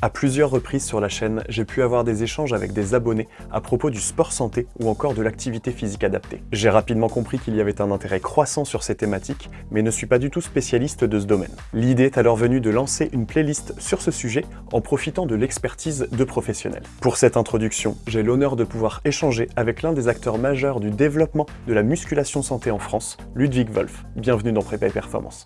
À plusieurs reprises sur la chaîne, j'ai pu avoir des échanges avec des abonnés à propos du sport santé ou encore de l'activité physique adaptée. J'ai rapidement compris qu'il y avait un intérêt croissant sur ces thématiques, mais ne suis pas du tout spécialiste de ce domaine. L'idée est alors venue de lancer une playlist sur ce sujet en profitant de l'expertise de professionnels. Pour cette introduction, j'ai l'honneur de pouvoir échanger avec l'un des acteurs majeurs du développement de la musculation santé en France, Ludwig Wolf. Bienvenue dans Prépa et Performance.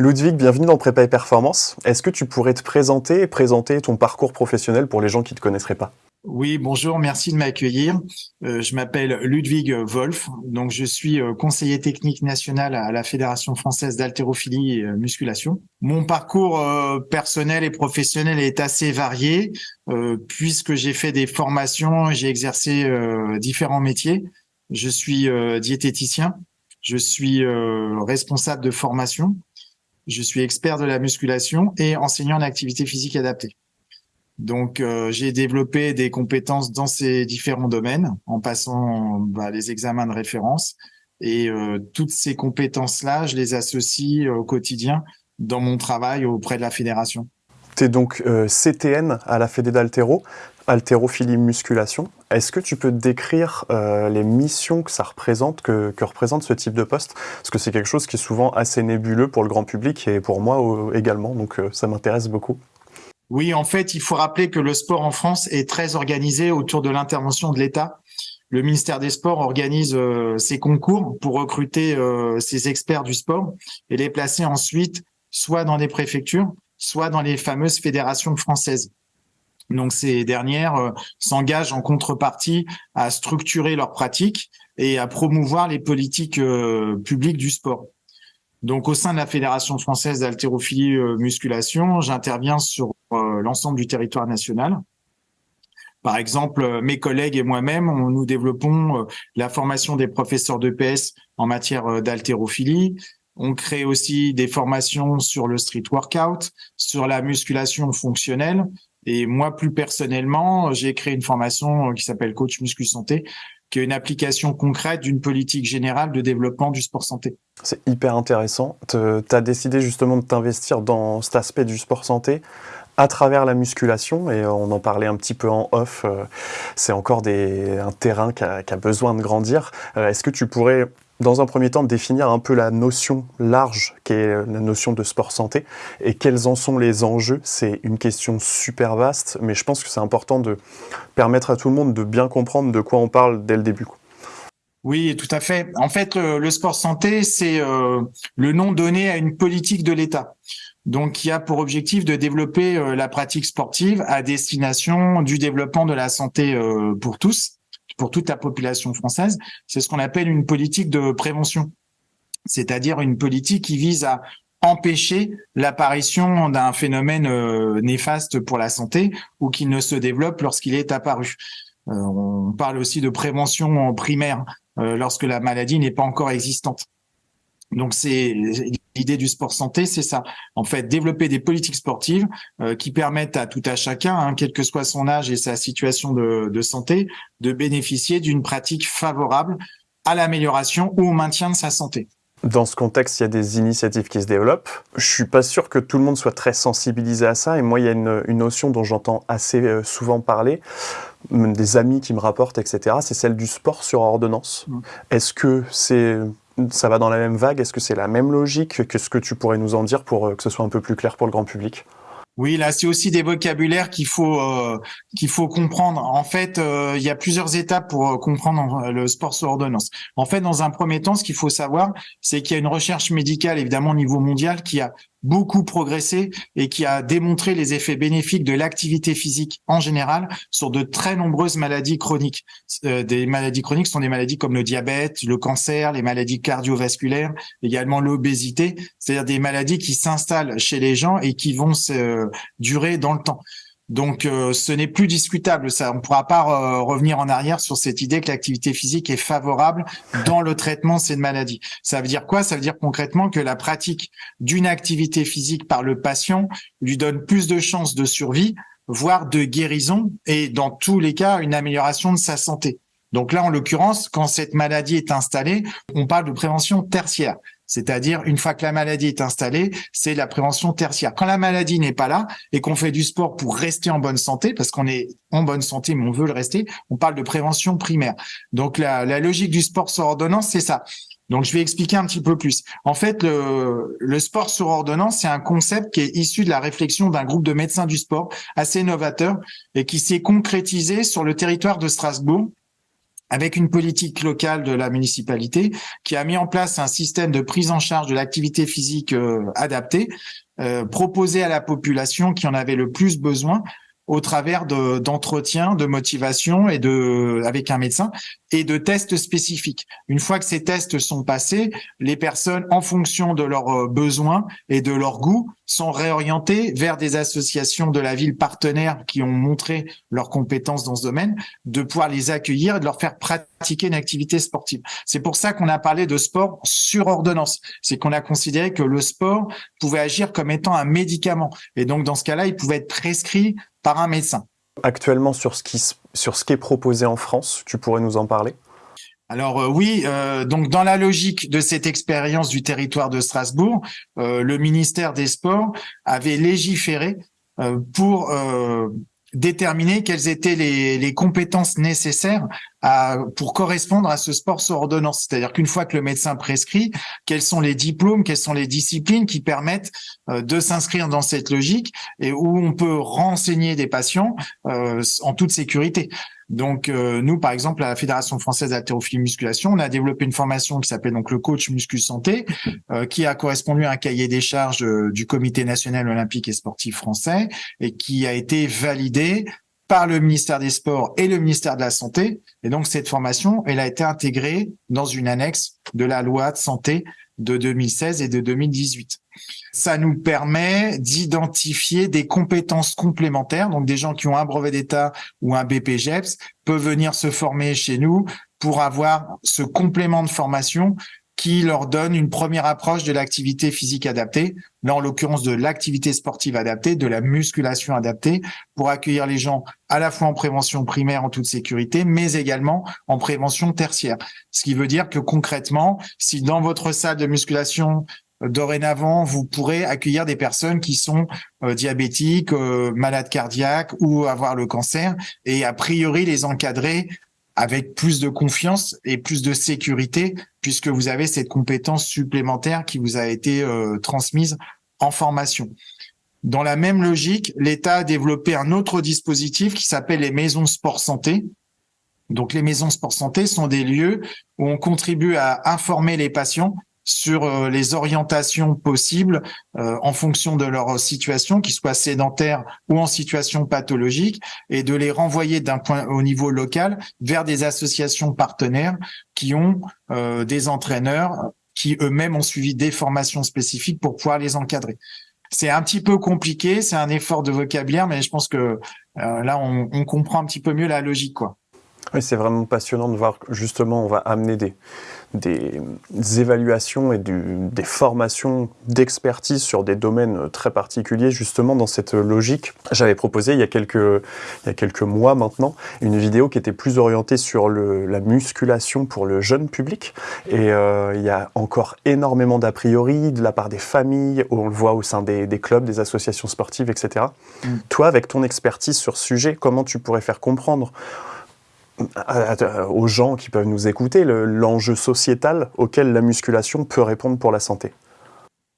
Ludwig, bienvenue dans Prépa et Performance. Est-ce que tu pourrais te présenter et présenter ton parcours professionnel pour les gens qui ne te connaisseraient pas? Oui, bonjour, merci de m'accueillir. Euh, je m'appelle Ludwig Wolf, donc je suis euh, conseiller technique national à la Fédération française d'haltérophilie et euh, musculation. Mon parcours personnel et professionnel est assez varié puisque j'ai fait des formations, j'ai exercé différents métiers. Je suis diététicien, je suis responsable de formation, je suis expert de la musculation et enseignant en activité physique adaptée. Donc, euh, j'ai développé des compétences dans ces différents domaines en passant bah, les examens de référence. Et euh, toutes ces compétences-là, je les associe au quotidien dans mon travail auprès de la fédération. Tu es donc euh, CTN à la Fédé d'Altéro, haltérophilie musculation. Est-ce que tu peux décrire les missions que ça représente, que, représente ce type de poste? Parce que c'est quelque chose qui est souvent assez nébuleux pour le grand public et pour moi également, donc ça m'intéresse beaucoup. Oui, en fait, il faut rappeler que le sport en France est très organisé autour de l'intervention de l'État. Le ministère des Sports organise euh, ses concours pour recruter euh, ses experts du sport et les placer ensuite soit dans des préfectures, soit dans les fameuses fédérations françaises. Donc ces dernières euh, s'engagent en contrepartie à structurer leurs pratiques et à promouvoir les politiques publiques du sport. Donc au sein de la Fédération française d'haltérophilie musculation, j'interviens sur euh, l'ensemble du territoire national. Par exemple, euh, mes collègues et moi-même, nous développons euh, la formation des professeurs d'EPS en matière d'haltérophilie. On crée aussi des formations sur le street workout, sur la musculation fonctionnelle. Et moi, plus personnellement, j'ai créé une formation qui s'appelle Coach Muscu Santé, qui est une application concrète d'une politique générale de développement du sport santé. C'est hyper intéressant. Tu as décidé justement de t'investir dans cet aspect du sport santé à travers la musculation, et on en parlait un petit peu en off, euh, c'est encore un terrain qui a, besoin de grandir. Euh, est-ce que tu pourrais, dans un premier temps, définir un peu la notion large qui est la notion de sport santé, et quels en sont les enjeux C'est une question super vaste, mais je pense que c'est important de permettre à tout le monde de bien comprendre de quoi on parle dès le début. Oui, tout à fait. En fait, le, sport santé, c'est euh, le nom donné à une politique de l'État donc qui a pour objectif de développer euh, la pratique sportive à destination du développement de la santé euh, pour tous, pour toute la population française. C'est ce qu'on appelle une politique de prévention, c'est-à-dire une politique qui vise à empêcher l'apparition d'un phénomène euh, néfaste pour la santé ou qu'il ne se développe lorsqu'il est apparu. on parle aussi de prévention primaire lorsque la maladie n'est pas encore existante. Donc c'est l'idée du sport santé, c'est ça. En fait, développer des politiques sportives euh, qui permettent à tout à chacun, hein, quel que soit son âge et sa situation de, santé, de bénéficier d'une pratique favorable à l'amélioration ou au maintien de sa santé. Dans ce contexte, il y a des initiatives qui se développent. Je suis pas sûr que tout le monde soit très sensibilisé à ça. Et moi, il y a une, une notion dont j'entends assez euh, souvent parler, des amis qui me rapportent, etc. C'est celle du sport sur ordonnance. Mmh. Est-ce que c'est ça va dans la même vague? Est-ce que c'est la même logique Qu'est-ce que tu pourrais nous en dire pour euh, que ce soit un peu plus clair pour le grand public? Oui, là, c'est aussi des vocabulaires qu'il faut euh, qu'il faut comprendre. En fait, euh, il y a plusieurs étapes pour comprendre le sport sur ordonnance. En fait, dans un premier temps, ce qu'il faut savoir, c'est qu'il y a une recherche médicale, évidemment, au niveau mondial, qui a beaucoup progressé et qui a démontré les effets bénéfiques de l'activité physique en général sur de très nombreuses maladies chroniques. Euh, des maladies chroniques sont des maladies comme le diabète, le cancer, les maladies cardiovasculaires, également l'obésité, c'est-à-dire des maladies qui s'installent chez les gens et qui vont se durer dans le temps. Donc, euh, ce n'est plus discutable. Ça, on ne pourra pas euh, revenir en arrière sur cette idée que l'activité physique est favorable dans le traitement de cette maladie. Ça veut dire quoi? Ça veut dire concrètement que la pratique d'une activité physique par le patient lui donne plus de chances de survie, voire de guérison, et dans tous les cas, une amélioration de sa santé. Donc là, en l'occurrence, quand cette maladie est installée, on parle de prévention tertiaire C'est-à-dire, une fois que la maladie est installée, c'est la prévention tertiaire. Quand la maladie n'est pas là et qu'on fait du sport pour rester en bonne santé, parce qu'on est en bonne santé, mais on veut le rester, on parle de prévention primaire. Donc, la, logique du sport sur ordonnance, c'est ça. Donc, je vais expliquer un petit peu plus. En fait, le, le sport sur ordonnance, c'est un concept qui est issu de la réflexion d'un groupe de médecins du sport assez novateur et qui s'est concrétisé sur le territoire de Strasbourg avec une politique locale de la municipalité qui a mis en place un système de prise en charge de l'activité physique euh, adaptée, euh, proposé à la population qui en avait le plus besoin au travers d'entretiens, de, motivation et de avec un médecin et de tests spécifiques. Une fois que ces tests sont passés, les personnes, en fonction de leurs euh, besoins et de leur goût, sont réorientées vers des associations de la ville partenaires qui ont montré leurs compétences dans ce domaine, de pouvoir les accueillir et de leur faire pratiquer une activité sportive. C'est pour ça qu'on a parlé de sport sur ordonnance. C'est qu'on a considéré que le sport pouvait agir comme étant un médicament. Et donc, dans ce cas-là, il pouvait être prescrit par un médecin. Actuellement, sur ce qui, sur ce qui est proposé en France, tu pourrais nous en parler? Alors euh, oui, euh, donc dans la logique de cette expérience du territoire de Strasbourg, euh, le ministère des Sports avait légiféré pour déterminer quelles étaient les, les compétences nécessaires à, pour correspondre à ce sport sur ordonnance. C'est-à-dire qu'une fois que le médecin prescrit, quels sont les diplômes, quelles sont les disciplines qui permettent euh, de s'inscrire dans cette logique et où on peut renseigner des patients euh, en toute sécurité. Donc euh, nous, par exemple, à la Fédération française d'haltérophilie musculation, on a développé une formation qui s'appelle donc le coach muscu santé, euh, qui a correspondu à un cahier des charges euh, du Comité national olympique et sportif français et qui a été validé par le ministère des Sports et le ministère de la Santé. Et donc cette formation, elle a été intégrée dans une annexe de la loi de santé de 2016 et de 2018. Ça nous permet d'identifier des compétences complémentaires. Donc, des gens qui ont un brevet d'État ou un BPGEPS peuvent venir se former chez nous pour avoir ce complément de formation qui leur donne une première approche de l'activité physique adaptée, là en l'occurrence de l'activité sportive adaptée, de la musculation adaptée, pour accueillir les gens à la fois en prévention primaire en toute sécurité, mais également en prévention tertiaire. Ce qui veut dire que concrètement, si dans votre salle de musculation dorénavant, vous pourrez accueillir des personnes qui sont euh, diabétiques, euh, malades cardiaques ou avoir le cancer, et a priori les encadrer avec plus de confiance et plus de sécurité, puisque vous avez cette compétence supplémentaire qui vous a été euh, transmise en formation. Dans la même logique, l'État a développé un autre dispositif qui s'appelle les maisons sport santé. Donc les maisons sport santé sont des lieux où on contribue à informer les patients sur euh, les orientations possibles euh, en fonction de leur situation, qu'ils soient sédentaires ou en situation pathologique, et de les renvoyer d'un point au niveau local vers des associations partenaires qui ont euh, des entraîneurs qui eux-mêmes ont suivi des formations spécifiques pour pouvoir les encadrer. C'est un petit peu compliqué, c'est un effort de vocabulaire, mais je pense que là, on, on comprend un petit peu mieux la logique, quoi. Oui, c'est vraiment passionnant de voir justement on va amener des, des, évaluations et des formations d'expertise sur des domaines très particuliers justement dans cette logique. J'avais proposé il y, a quelques, il y a quelques mois maintenant une vidéo qui était plus orientée sur le, la musculation pour le jeune public et euh, il y a encore énormément d'a priori de la part des familles, on le voit au sein des, des clubs, des associations sportives, etc. Mm. Toi, avec ton expertise sur ce sujet, comment tu pourrais faire comprendre aux gens qui peuvent nous écouter l'enjeu sociétal auquel la musculation peut répondre pour la santé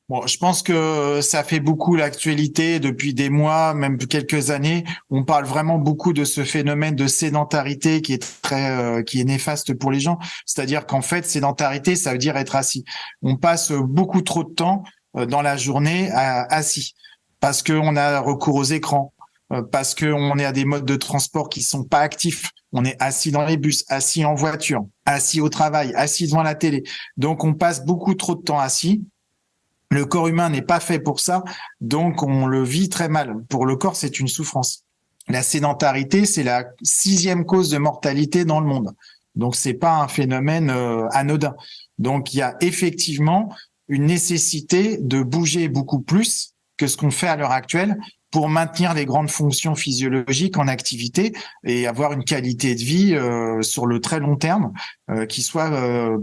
Bon, je pense que ça fait beaucoup l'actualité depuis des mois, même quelques années. On parle vraiment beaucoup de ce phénomène de sédentarité qui est très, euh, qui est néfaste pour les gens. C'est-à-dire qu'en fait, sédentarité, ça veut dire être assis. On passe beaucoup trop de temps euh, dans la journée assis parce qu'on a recours aux écrans, euh, parce qu'on est à des modes de transport qui sont pas actifs. On est assis dans les bus, assis en voiture, assis au travail, assis devant la télé. Donc on passe beaucoup trop de temps assis. Le corps humain n'est pas fait pour ça, donc on le vit très mal. Pour le corps, c'est une souffrance. La sédentarité, c'est la sixième cause de mortalité dans le monde. Donc c'est pas un phénomène euh, anodin. Donc il y a effectivement une nécessité de bouger beaucoup plus que ce qu'on fait à l'heure actuelle pour maintenir les grandes fonctions physiologiques en activité et avoir une qualité de vie sur le très long terme qui soit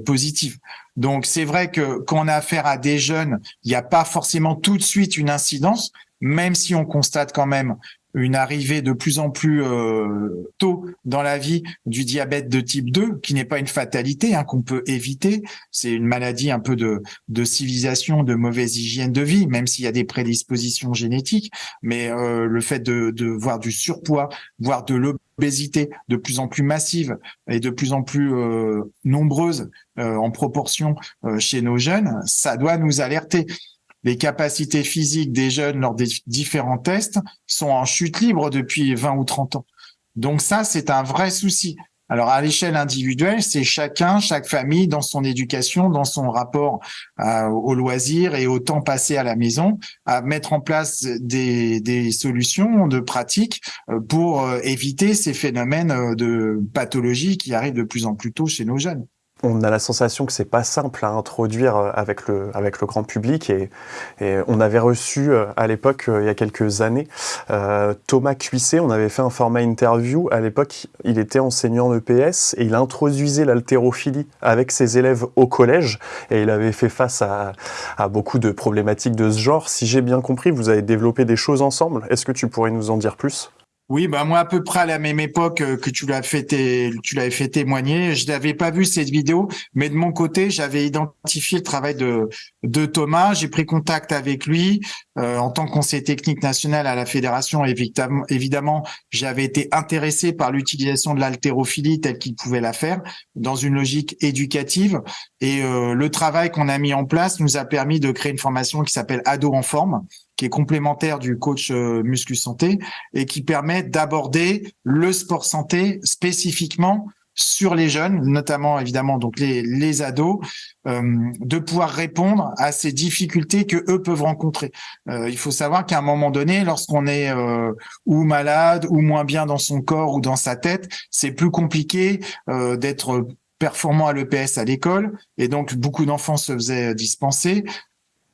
positive. Donc c'est vrai que quand on a affaire à des jeunes, il n'y a pas forcément tout de suite une incidence, même si on constate quand même une arrivée de plus en plus euh, tôt dans la vie du diabète de type 2, qui n'est pas une fatalité, hein, qu'on peut éviter. C'est une maladie un peu de, civilisation, de mauvaise hygiène de vie, même s'il y a des prédispositions génétiques. Mais euh, le fait de, voir du surpoids, voire de l'obésité de plus en plus massive et de plus en plus euh, nombreuse en proportion chez nos jeunes, ça doit nous alerter les capacités physiques des jeunes lors des différents tests sont en chute libre depuis 20 ou 30 ans. Donc ça, c'est un vrai souci. Alors à l'échelle individuelle, c'est chacun, chaque famille dans son éducation, dans son rapport euh, au loisir et au temps passé à la maison, à mettre en place des, des solutions de pratique euh, pour euh, éviter ces phénomènes de pathologie qui arrivent de plus en plus tôt chez nos jeunes on a la sensation que c'est pas simple à introduire euh, avec le, avec le grand public et, on avait reçu euh, à l'époque, euh, il y a quelques années, Thomas Cuisset, on avait fait un format interview. À l'époque, il était enseignant EPS et il introduisait l'haltérophilie avec ses élèves au collège et il avait fait face à, à beaucoup de problématiques de ce genre. Si j'ai bien compris, vous avez développé des choses ensemble. Est-ce que tu pourrais nous en dire plus? Oui, bah moi à peu près à la même époque euh, que tu l'as fait, tu l'avais fait témoigner. Je n'avais pas vu cette vidéo, mais de mon côté, j'avais identifié le travail de de Thomas. J'ai pris contact avec lui euh, en tant que conseiller technique national à la fédération. Évidemment, évidemment, j'avais été intéressé par l'utilisation de l'haltérophilie telle qu'il pouvait la faire dans une logique éducative. Et euh, le travail qu'on a mis en place nous a permis de créer une formation qui s'appelle Ado en forme qui est complémentaire du coach euh, muscu santé et qui permet d'aborder le sport santé spécifiquement sur les jeunes, notamment évidemment donc les, les ados, euh, de pouvoir répondre à ces difficultés que eux peuvent rencontrer. Euh, il faut savoir qu'à un moment donné, lorsqu'on est euh, ou malade ou moins bien dans son corps ou dans sa tête, c'est plus compliqué d'être performant à l'EPS à l'école et donc beaucoup d'enfants se faisaient dispenser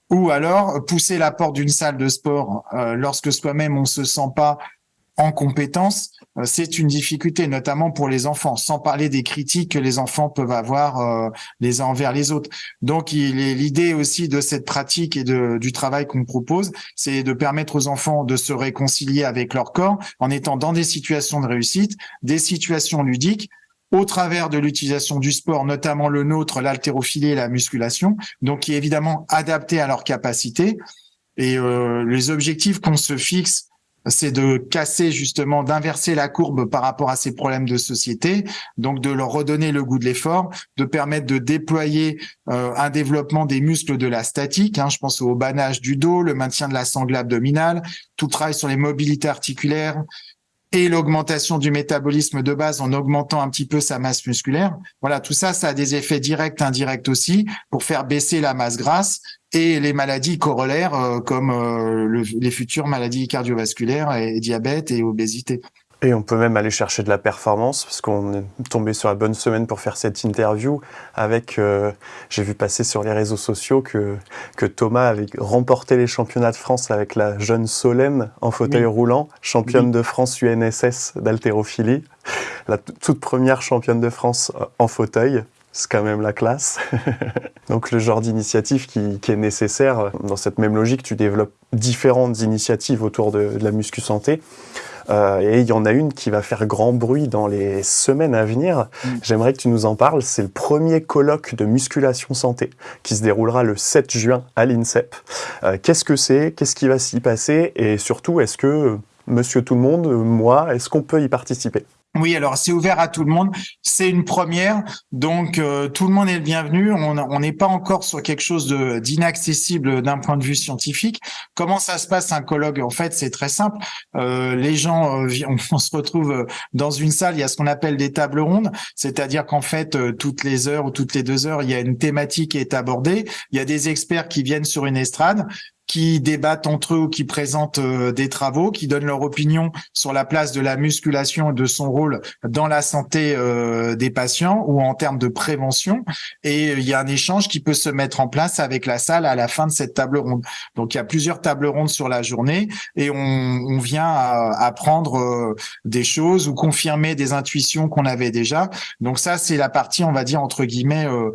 ou alors pousser la porte d'une salle de sport lorsque soi-même on se sent pas en compétence, euh, c'est une difficulté, notamment pour les enfants, sans parler des critiques que les enfants peuvent avoir euh, les uns envers les autres. Donc, l'idée aussi de cette pratique et de, du travail qu'on propose, c'est de permettre aux enfants de se réconcilier avec leur corps en étant dans des situations de réussite, des situations ludiques, au travers de l'utilisation du sport, notamment le nôtre, l'haltérophilie et la musculation, donc qui est évidemment adapté à leurs capacités. Et euh, les objectifs qu'on se fixe, c'est de casser justement, d'inverser la courbe par rapport à ces problèmes de société, donc de leur redonner le goût de l'effort, de permettre de déployer euh, un développement des muscles de la statique. Hein, je pense au banage du dos, le maintien de la sangle abdominale, tout travail sur les mobilités articulaires, et l'augmentation du métabolisme de base en augmentant un petit peu sa masse musculaire. Voilà, tout ça, ça a des effets directs, indirects aussi, pour faire baisser la masse grasse et les maladies corollaires euh, comme euh, les futures maladies cardiovasculaires et diabète et obésité. Et on peut même aller chercher de la performance, parce qu'on est tombé sur la bonne semaine pour faire cette interview avec, euh, j'ai vu passer sur les réseaux sociaux que, que Thomas avait remporté les championnats de France avec la jeune Solène en fauteuil roulant, championne de France UNSS d'haltérophilie, la toute première championne de France euh, en fauteuil. C'est quand même la classe. Donc le genre d'initiative qui, qui, est nécessaire, dans cette même logique, tu développes différentes initiatives autour de, de la muscu santé. Euh, et il y en a une qui va faire grand bruit dans les semaines à venir. Mm. J'aimerais que tu nous en parles. C'est le premier colloque de musculation santé qui se déroulera le 7 juin à l'INSEP. Euh, Qu'est-ce que c'est? Qu'est-ce qui va s'y passer? Et surtout, est-ce que Monsieur Tout le Monde, moi, est-ce qu'on peut y participer? Oui, alors c'est ouvert à tout le monde. C'est une première, donc euh, tout le monde est le bienvenu. On n'est pas encore sur quelque chose d'inaccessible d'un point de vue scientifique. Comment ça se passe un colloque? En fait, c'est très simple. Euh, les gens, euh, on, se retrouve dans une salle. Il y a ce qu'on appelle des tables rondes, c'est-à-dire qu'en fait, toutes les heures ou toutes les deux heures, il y a une thématique qui est abordée. Il y a des experts qui viennent sur une estrade qui débattent entre eux ou qui présentent euh, des travaux, qui donnent leur opinion sur la place de la musculation et de son rôle dans la santé euh, des patients ou en termes de prévention. Et il y a un échange qui peut se mettre en place avec la salle à la fin de cette table ronde. Donc il y a plusieurs tables rondes sur la journée et on, vient apprendre euh, des choses ou confirmer des intuitions qu'on avait déjà. Donc ça, c'est la partie, on va dire, entre guillemets, euh,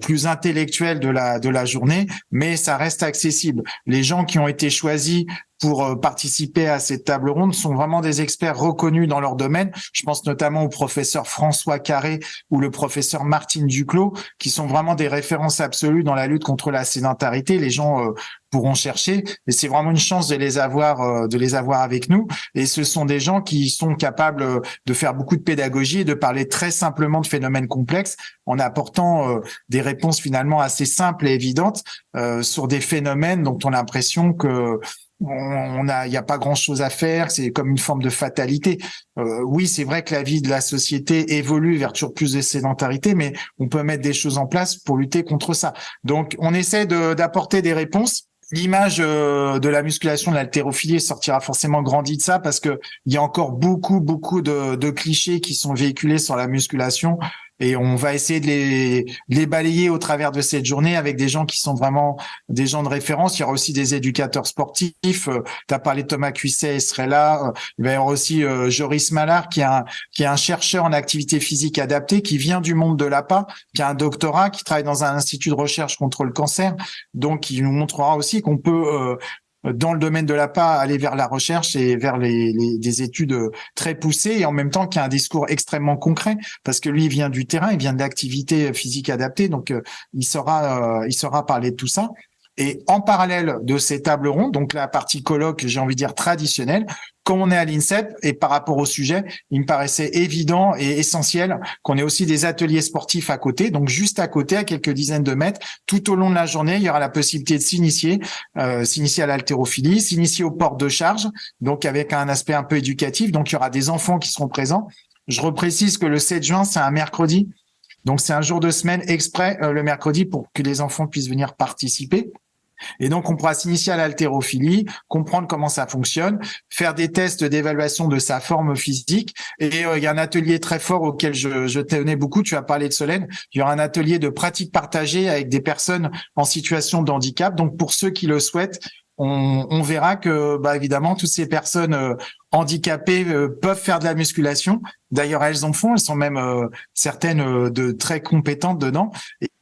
plus intellectuel de la de la journée, mais ça reste accessible. Les gens qui ont été choisis pour euh, participer à cette table ronde sont vraiment des experts reconnus dans leur domaine. Je pense notamment au professeur François Carré ou le professeur Martine Duclos, qui sont vraiment des références absolues dans la lutte contre la sédentarité. Les gens euh, pourront chercher, et c'est vraiment une chance de les avoir, euh, de les avoir avec nous. Et ce sont des gens qui sont capables de faire beaucoup de pédagogie et de parler très simplement de phénomènes complexes en apportant des réponses finalement assez simples et évidentes sur des phénomènes dont on a l'impression que on a, il n'y a pas grand chose à faire, c'est comme une forme de fatalité. Euh, oui, c'est vrai que la vie de la société évolue vers toujours plus de sédentarité, mais on peut mettre des choses en place pour lutter contre ça. Donc, on essaie d'apporter des réponses. L'image euh, de la musculation, de l'haltérophilie sortira forcément grandie de ça parce que il y a encore beaucoup, beaucoup de, de clichés qui sont véhiculés sur la musculation et on va essayer de les, les balayer au travers de cette journée avec des gens qui sont vraiment des gens de référence. Il y aura aussi des éducateurs sportifs. Euh, tu as parlé de Thomas Cuisset, il serait là. Euh, il va y avoir aussi euh, Joris Malard, qui est, un, qui est un chercheur en activité physique adaptée, qui vient du monde de l'APA, qui a un doctorat, qui travaille dans un institut de recherche contre le cancer. Donc, il nous montrera aussi qu'on peut dans le domaine de la l'APA, aller vers la recherche et vers les, les, des études très poussées et en même temps qu'il y a un discours extrêmement concret parce que lui il vient du terrain, il vient de l'activité physique adaptée, donc euh, il saura euh, il saura parler de tout ça. Et en parallèle de ces tables rondes, donc la partie colloque, j'ai envie de dire traditionnelle, comme on est à l'INSEP et par rapport au sujet, il me paraissait évident et essentiel qu'on ait aussi des ateliers sportifs à côté. Donc juste à côté, à quelques dizaines de mètres, tout au long de la journée, il y aura la possibilité de s'initier, euh, s'initier à l'haltérophilie, s'initier au port de charge, donc avec un aspect un peu éducatif. Donc il y aura des enfants qui seront présents. Je reprécise que le 7 juin, c'est un mercredi. Donc c'est un jour de semaine exprès euh, le mercredi pour que les enfants puissent venir participer. Et donc, on pourra s'initier à l'haltérophilie, comprendre comment ça fonctionne, faire des tests d'évaluation de sa forme physique. Et euh, il y a un atelier très fort auquel je, je tenais beaucoup. Tu as parlé de Solène. Il y aura un atelier de pratique partagée avec des personnes en situation de handicap. Donc, pour ceux qui le souhaitent, on, verra que, bah, évidemment, toutes ces personnes euh, handicapées euh, peuvent faire de la musculation. D'ailleurs, elles en font. Elles sont même euh, certaines de très compétentes dedans.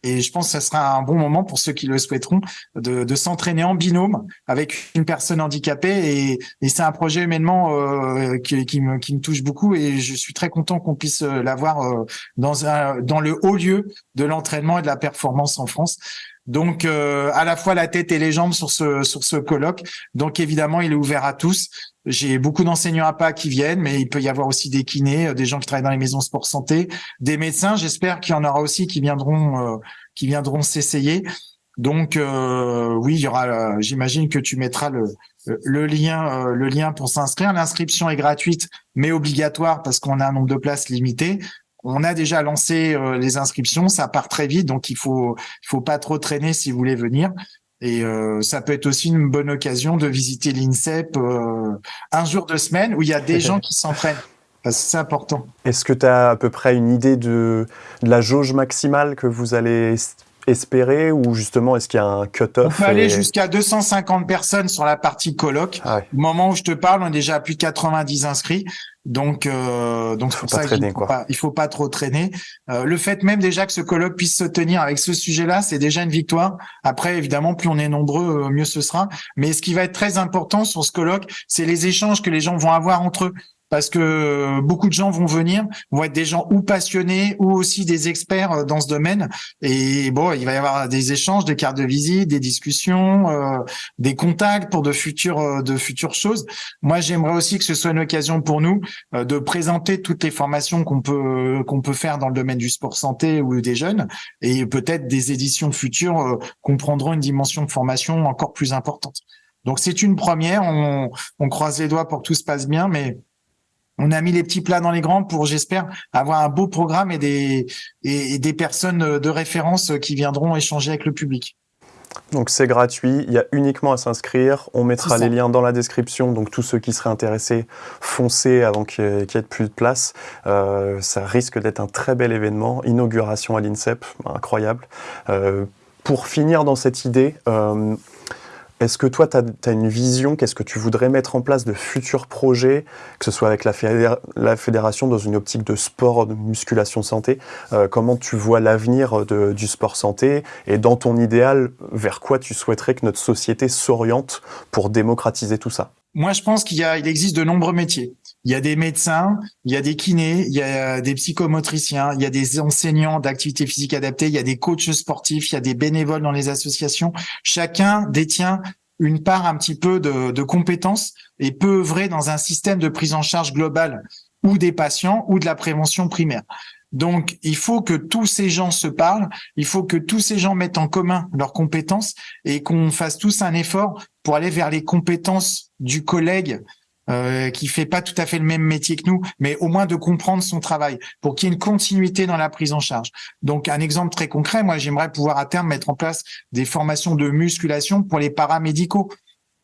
Et, je pense que ce sera un bon moment pour ceux qui le souhaiteront de, de s'entraîner en binôme avec une personne handicapée. Et, et c'est un projet humainement qui, qui, me, qui me touche beaucoup. Et je suis très content qu'on puisse l'avoir dans, dans le haut lieu de l'entraînement et de la performance en France. Donc, euh, à la fois la tête et les jambes sur ce sur ce colloque. Donc, évidemment, il est ouvert à tous. J'ai beaucoup d'enseignants à pas qui viennent, mais il peut y avoir aussi des kinés, euh, des gens qui travaillent dans les maisons sport santé, des médecins. J'espère qu'il y en aura aussi qui viendront euh, qui viendront s'essayer. Donc, oui, il y aura. J'imagine que tu mettras le le lien le lien pour s'inscrire. L'inscription est gratuite, mais obligatoire parce qu'on a un nombre de places limité. On a déjà lancé euh, les inscriptions, ça part très vite, donc il faut il faut pas trop traîner si vous voulez venir. Et euh, ça peut être aussi une bonne occasion de visiter l'INSEP euh, un jour de semaine où il y a des gens qui s'entraînent. C'est important. Est-ce que tu as à peu près une idée de, de, la jauge maximale que vous allez espérer ou justement est-ce qu'il y a un cut-off On peut aller jusqu'à 250 personnes sur la partie colloque. Ah Au moment où je te parle, on est déjà à plus de 90 inscrits. Donc, euh, donc pas traîner, il faut pas, il faut pas trop traîner. Euh, le fait même déjà que ce colloque puisse se tenir avec ce sujet-là, c'est déjà une victoire. Après, évidemment, plus on est nombreux, euh, mieux ce sera. Mais ce qui va être très important sur ce colloque, c'est les échanges que les gens vont avoir entre eux parce que euh, beaucoup de gens vont venir, vont être des gens ou passionnés ou aussi des experts euh, dans ce domaine. Et bon, il va y avoir des échanges, des cartes de visite, des discussions, euh, des contacts pour de futures de futures choses. Moi, j'aimerais aussi que ce soit une occasion pour nous de présenter toutes les formations qu'on peut qu'on peut faire dans le domaine du sport santé ou des jeunes, et peut-être des éditions futures comprendront une dimension de formation encore plus importante. Donc c'est une première. On, on croise les doigts pour que tout se passe bien, mais on a mis les petits plats dans les grands pour, j'espère, avoir un beau programme et des, et, des personnes de référence qui viendront échanger avec le public. Donc c'est gratuit, il y a uniquement à s'inscrire, on mettra les liens dans la description, donc tous ceux qui seraient intéressés, foncez avant qu'il n'y ait plus de place. Euh, ça risque d'être un très bel événement, inauguration à l'INSEP, incroyable. Euh, pour finir dans cette idée, euh, est-ce que toi, tu as, une vision Qu'est-ce que tu voudrais mettre en place de futurs projets, que ce soit avec la, fédération dans une optique de sport, de musculation santé euh, Comment tu vois l'avenir du sport santé Et dans ton idéal, vers quoi tu souhaiterais que notre société s'oriente pour démocratiser tout ça? Moi, je pense qu'il il existe de nombreux métiers. Il y a des médecins, il y a des kinés, il y a des psychomotriciens, il y a des enseignants d'activité physique adaptée, il y a des coachs sportifs, il y a des bénévoles dans les associations. Chacun détient une part un petit peu de, de compétences et peut œuvrer dans un système de prise en charge globale ou des patients ou de la prévention primaire. Donc, il faut que tous ces gens se parlent, il faut que tous ces gens mettent en commun leurs compétences et qu'on fasse tous un effort pour aller vers les compétences du collègue euh, qui fait pas tout à fait le même métier que nous, mais au moins de comprendre son travail pour qu'il y ait une continuité dans la prise en charge. Donc, un exemple très concret, moi, j'aimerais pouvoir à terme mettre en place des formations de musculation pour les paramédicaux.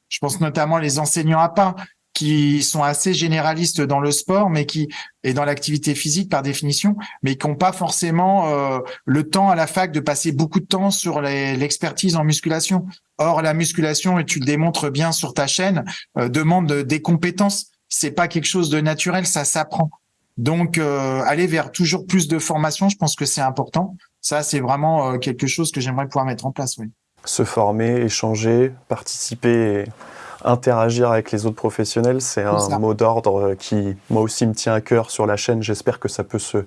Je pense notamment les enseignants à pas qui sont assez généralistes dans le sport, mais qui et dans l'activité physique par définition, mais qui n'ont pas forcément euh, le temps à la fac de passer beaucoup de temps sur l'expertise en musculation. Or, la musculation, et tu le démontres bien sur ta chaîne, euh, demande des compétences. C'est pas quelque chose de naturel, ça s'apprend. Donc, euh, aller vers toujours plus de formation, je pense que c'est important. Ça, c'est vraiment quelque chose que j'aimerais pouvoir mettre en place. Oui. Se former, échanger, participer. Et interagir avec les autres professionnels, c'est un mot d'ordre qui, moi aussi, me tient à cœur sur la chaîne. J'espère que ça peut se,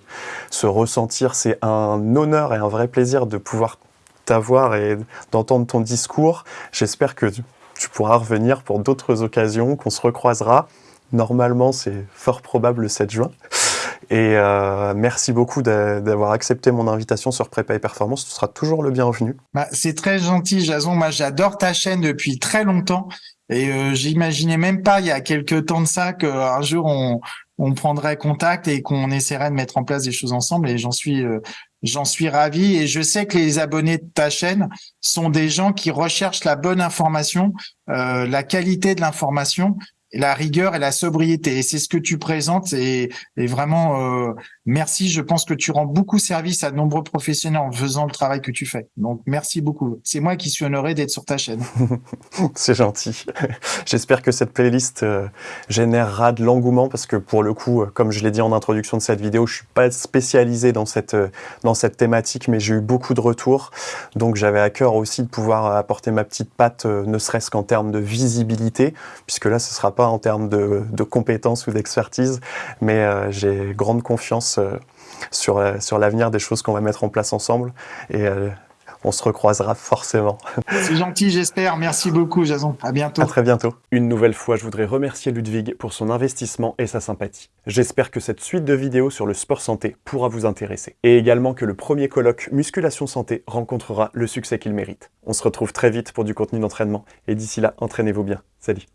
se ressentir. C'est un honneur et un vrai plaisir de pouvoir t'avoir et d'entendre ton discours. J'espère que tu pourras revenir pour d'autres occasions, qu'on se recroisera. Normalement, c'est fort probable le 7 juin. Et euh, merci beaucoup d'avoir accepté mon invitation sur Prépa et Performance. Tu seras toujours le bienvenu. Bah, c'est très gentil, Jason. Moi, j'adore ta chaîne depuis très longtemps. Et euh, j'imaginais même pas il y a quelques temps de ça qu'un jour on, on prendrait contact et qu'on essaierait de mettre en place des choses ensemble. Et j'en suis euh, j'en suis ravi. Et je sais que les abonnés de ta chaîne sont des gens qui recherchent la bonne information, euh, la qualité de l'information la rigueur et la sobriété. Et c'est ce que tu présentes. Et, vraiment, euh, merci. Je pense que tu rends beaucoup service à de nombreux professionnels en faisant le travail que tu fais. Donc, merci beaucoup. C'est moi qui suis honoré d'être sur ta chaîne. c'est gentil. J'espère que cette playlist euh, générera de l'engouement parce que pour le coup, euh, comme je l'ai dit en introduction de cette vidéo, je suis pas spécialisé dans cette, dans cette thématique, mais j'ai eu beaucoup de retours. Donc, j'avais à cœur aussi de pouvoir apporter ma petite patte, ne serait-ce qu'en termes de visibilité, puisque là, ce sera pas en termes de, compétences ou d'expertise, mais euh, j'ai grande confiance euh, sur, euh, sur l'avenir des choses qu'on va mettre en place ensemble. Et on se recroisera forcément. C'est gentil, j'espère. Merci beaucoup, Jason. À bientôt. À très bientôt. Une nouvelle fois, je voudrais remercier Ludwig pour son investissement et sa sympathie. J'espère que cette suite de vidéos sur le sport santé pourra vous intéresser. Et également que le premier colloque Musculation Santé rencontrera le succès qu'il mérite. On se retrouve très vite pour du contenu d'entraînement. Et d'ici là, entraînez-vous bien. Salut